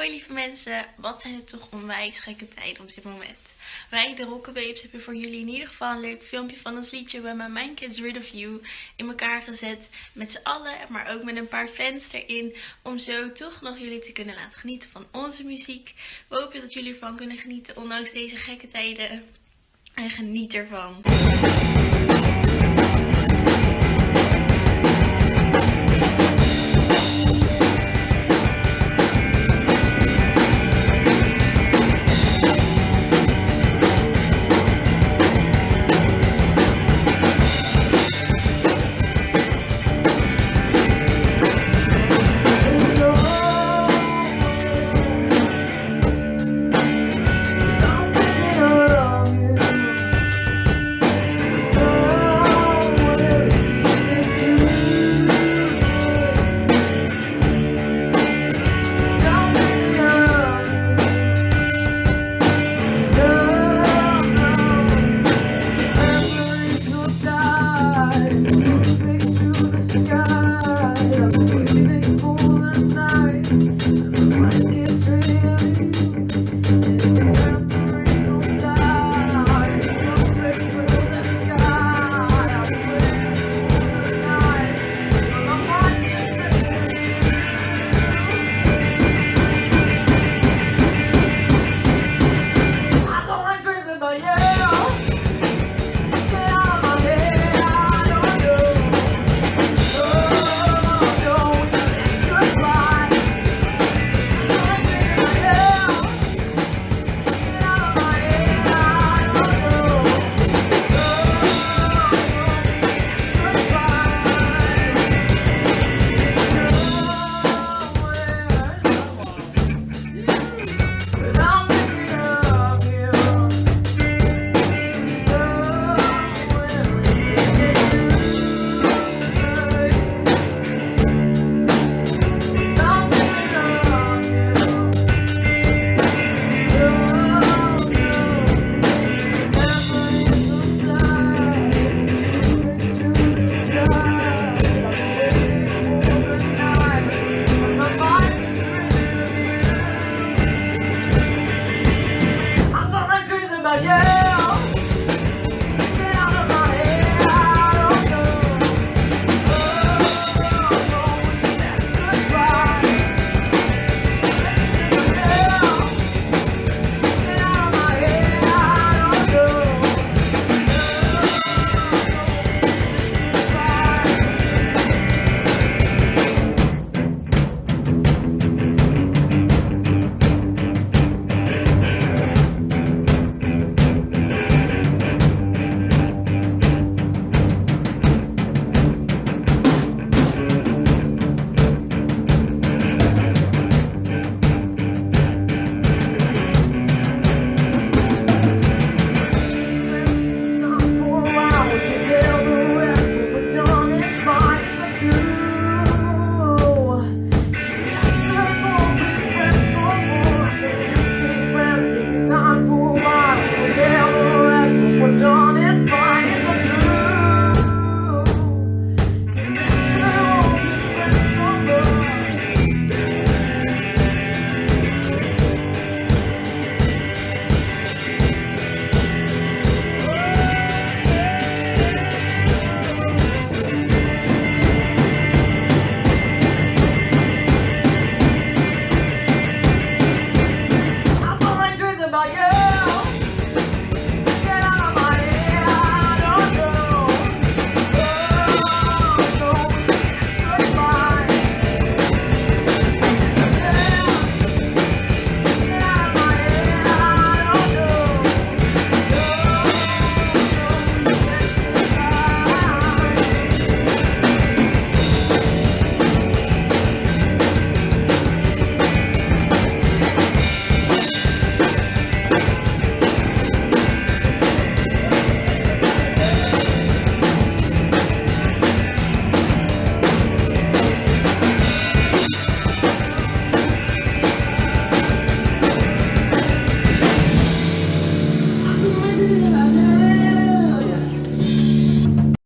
Hoi lieve mensen, wat zijn het toch onwijs gekke tijden op dit moment. Wij, de Rockababes, hebben voor jullie in ieder geval een leuk filmpje van ons liedje bij My Mind kids Rid of You in elkaar gezet. Met z'n allen, maar ook met een paar fans erin. Om zo toch nog jullie te kunnen laten genieten van onze muziek. We hopen dat jullie ervan kunnen genieten, ondanks deze gekke tijden. En geniet ervan.